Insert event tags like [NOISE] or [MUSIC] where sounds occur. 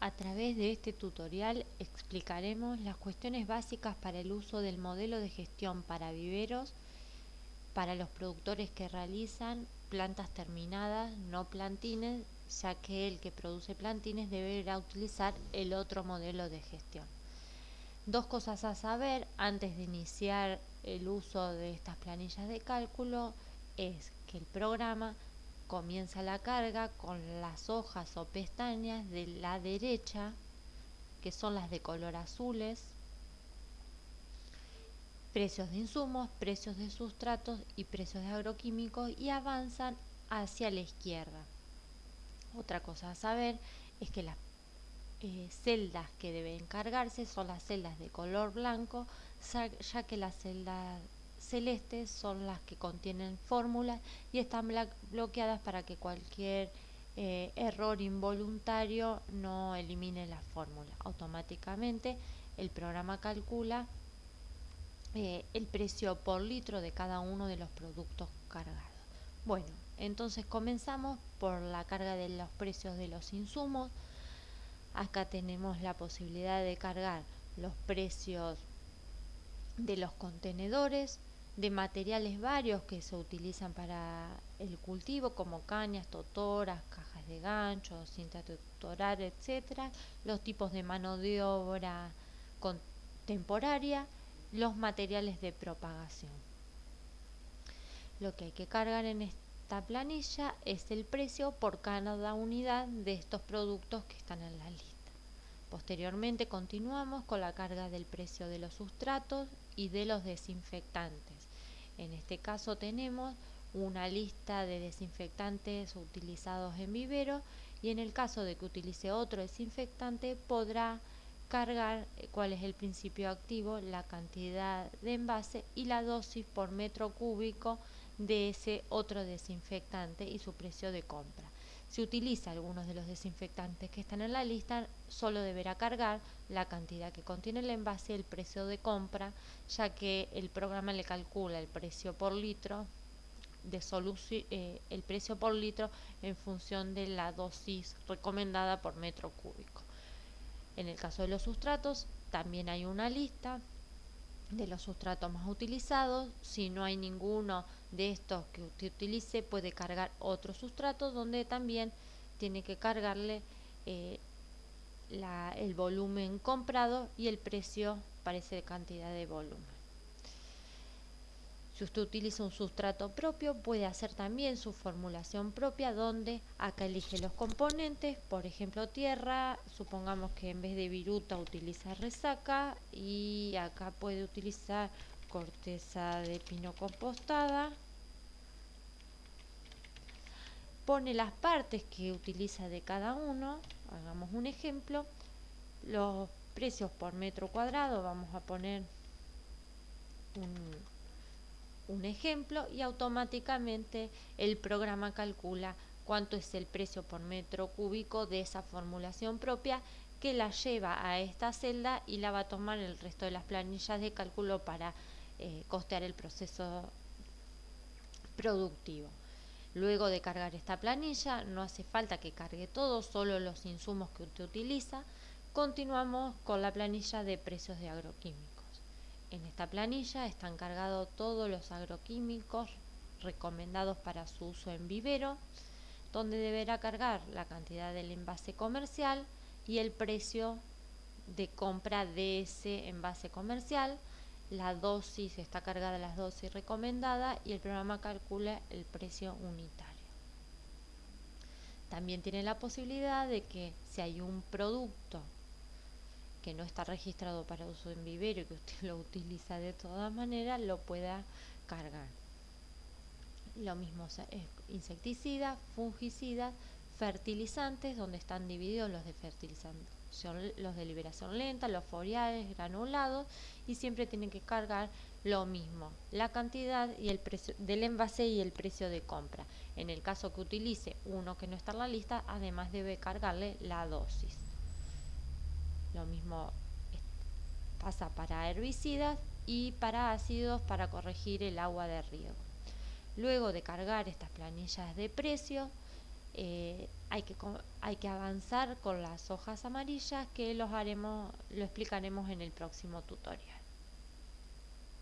A través de este tutorial explicaremos las cuestiones básicas para el uso del modelo de gestión para viveros para los productores que realizan plantas terminadas, no plantines, ya que el que produce plantines deberá utilizar el otro modelo de gestión. Dos cosas a saber antes de iniciar el uso de estas planillas de cálculo es que el programa comienza la carga con las hojas o pestañas de la derecha, que son las de color azules, precios de insumos, precios de sustratos y precios de agroquímicos y avanzan hacia la izquierda. Otra cosa a saber es que las eh, celdas que deben cargarse son las celdas de color blanco, ya que las celdas celestes son las que contienen fórmulas y están bloqueadas para que cualquier eh, error involuntario no elimine la fórmula. Automáticamente el programa calcula eh, el precio por litro de cada uno de los productos cargados. Bueno, entonces comenzamos por la carga de los precios de los insumos. Acá tenemos la posibilidad de cargar los precios de los contenedores, de materiales varios que se utilizan para el cultivo, como cañas, totoras, cajas de gancho, cinta tutoral, etcétera, los tipos de mano de obra temporaria, los materiales de propagación. Lo que hay que cargar en esta planilla es el precio por cada unidad de estos productos que están en la lista. Posteriormente continuamos con la carga del precio de los sustratos y de los desinfectantes. En este caso tenemos una lista de desinfectantes utilizados en vivero y en el caso de que utilice otro desinfectante podrá cargar eh, cuál es el principio activo, la cantidad de envase y la dosis por metro cúbico de ese otro desinfectante y su precio de compra. Si utiliza algunos de los desinfectantes que están en la lista, solo deberá cargar la cantidad que contiene el envase y el precio de compra, ya que el programa le calcula el precio por litro de eh, el precio por litro en función de la dosis recomendada por metro cúbico. En el caso de los sustratos, también hay una lista de los sustratos más utilizados. Si no hay ninguno de estos que usted utilice, puede cargar otro sustrato donde también tiene que cargarle eh, el volumen comprado y el precio para esa cantidad de volumen. Si usted utiliza un sustrato propio, puede hacer también su formulación propia donde acá elige los componentes, por ejemplo tierra, supongamos que en vez de viruta utiliza resaca y acá puede utilizar corteza de pino compostada. Pone las partes que utiliza de cada uno, hagamos un ejemplo, los precios por metro cuadrado, vamos a poner un un ejemplo y automáticamente el programa calcula cuánto es el precio por metro cúbico de esa formulación propia que la lleva a esta celda y la va a tomar el resto de las planillas de cálculo para eh, costear el proceso productivo. Luego de cargar esta planilla, no hace falta que cargue todo, solo los insumos que usted utiliza. Continuamos con la planilla de precios de agroquímicos. En esta planilla están cargados todos los agroquímicos recomendados para su uso en vivero, donde deberá cargar la cantidad del envase comercial y el precio de compra de ese envase comercial. La dosis está cargada las dosis recomendadas y el programa calcula el precio unitario. También tiene la posibilidad de que si hay un producto que no está registrado para uso en vivero y que usted [LAUGHS] lo utiliza de todas maneras, lo pueda cargar. Lo mismo insecticidas, fungicidas, fertilizantes, donde están divididos los de fertilización, los de liberación lenta, los foliares, granulados, y siempre tienen que cargar lo mismo, la cantidad y el precio del envase y el precio de compra. En el caso que utilice uno que no está en la lista, además debe cargarle la dosis. Lo mismo pasa para herbicidas y para ácidos para corregir el agua de riego. Luego de cargar estas planillas de precio, eh, hay que, hay que avanzar con las hojas amarillas que los haremos, lo explicaremos en el próximo tutorial.